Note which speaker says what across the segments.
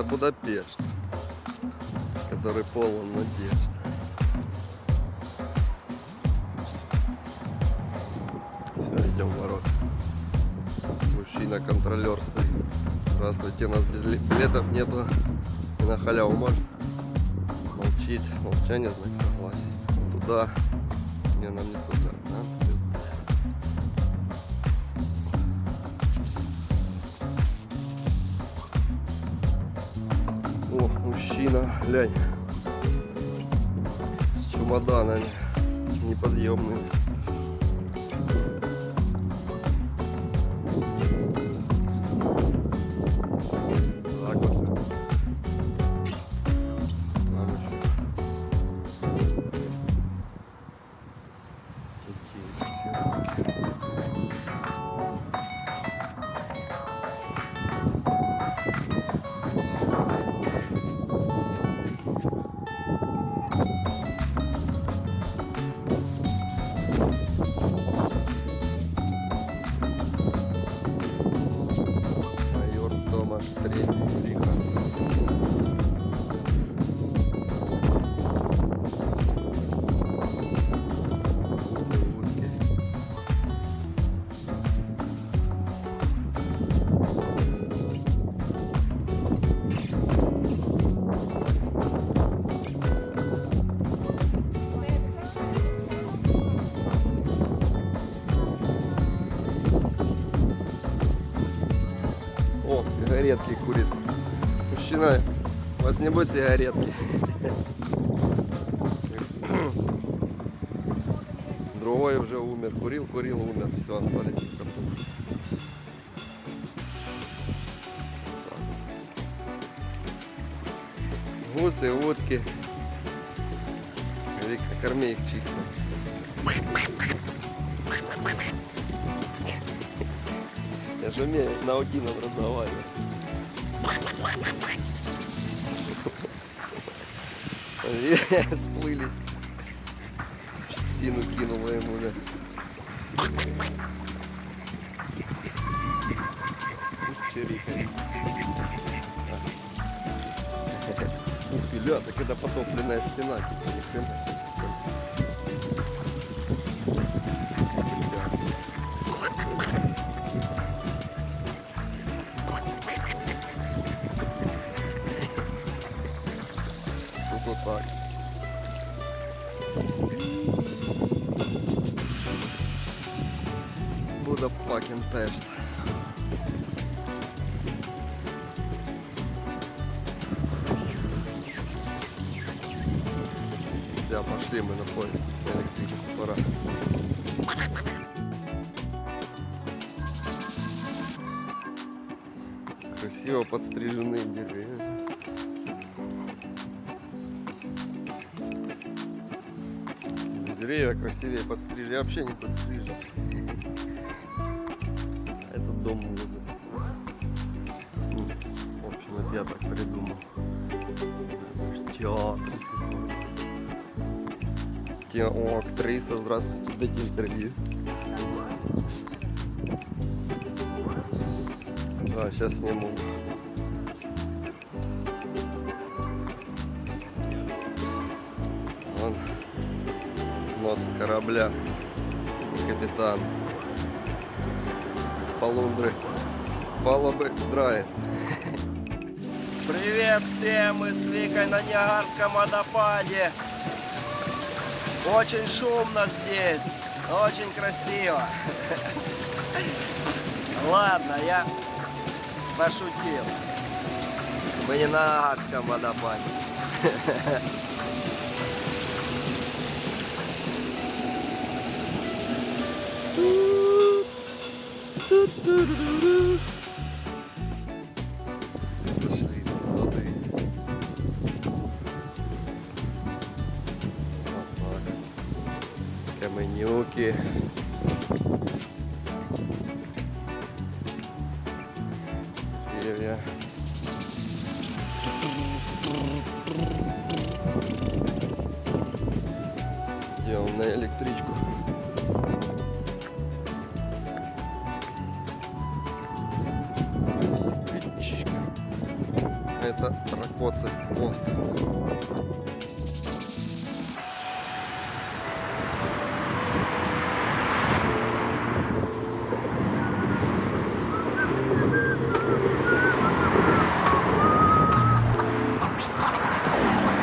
Speaker 1: Это Будапешт, который полон надежд. Все, идем в ворот. Мужчина-контролер стоит. Здравствуйте, у нас без билетов нету. И на халяву можно. Молчит. Молчание, знак согласия. Туда. Не, нам не туда. Мужчина, глянь. С чемоданами неподъемными. О, сигаретки курит. Мужчина, у вас не будет сигаретки? Другой уже умер. Курил, курил, умер. Все, остались только. Гуси, утки. Корми их чиксом. Я же умею на аутином разговаривать. Сплылись. Сину кинула ему, да. Чирикает. Ух ты, ля, так это потопленная стена, типа, ни хрена себе. Буда fucking. Все, пошли мы на поезд. Электричку пора. Красиво подстриженные деревья. Деревья красивее подстрижены. Я вообще не подстрижен. А Этот дом выгоден. Ну, В общем, это я так придумал. Театр. Те- О, актриса, здравствуйте, дайте интервью. Да, сейчас сниму. Вон нос корабля. Капитан. Полундры. Палубы драет. Привет всем! Мы с Викой на Ниагарском водопаде. Очень шумно здесь. Очень красиво. Ладно, я пошутил. Мы не на Ниагарском водопаде. Каменюки. Деревья. Идем на электричку. Это Ракоцев мост.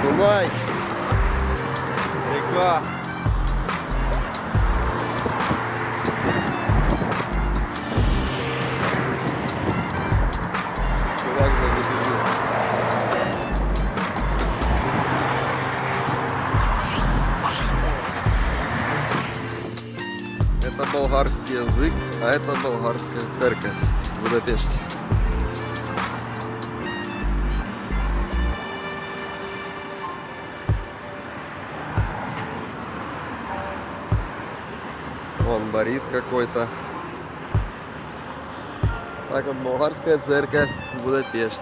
Speaker 1: Дунай. Река. Болгарский язык, а это болгарская церковь в Будапеште. Вон Борис какой-то. Так вот болгарская церковь в Будапеште.